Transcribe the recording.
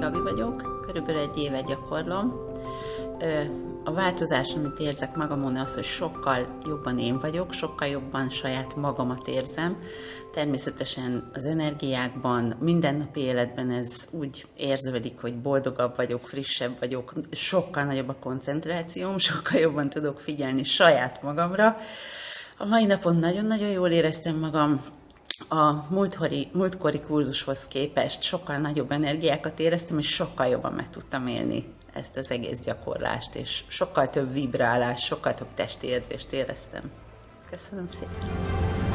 Gabi vagyok, körülbelül egy éve gyakorlom. A változás, amit érzek magamon, az, hogy sokkal jobban én vagyok, sokkal jobban saját magamat érzem. Természetesen az energiákban, mindennapi életben ez úgy érződik, hogy boldogabb vagyok, frissebb vagyok, sokkal nagyobb a koncentrációm, sokkal jobban tudok figyelni saját magamra. A mai napon nagyon-nagyon jól éreztem magam, a múltkori, múltkori kurzushoz képest sokkal nagyobb energiákat éreztem, és sokkal jobban meg tudtam élni ezt az egész gyakorlást, és sokkal több vibrálás, sokkal több testi érzést éreztem. Köszönöm szépen!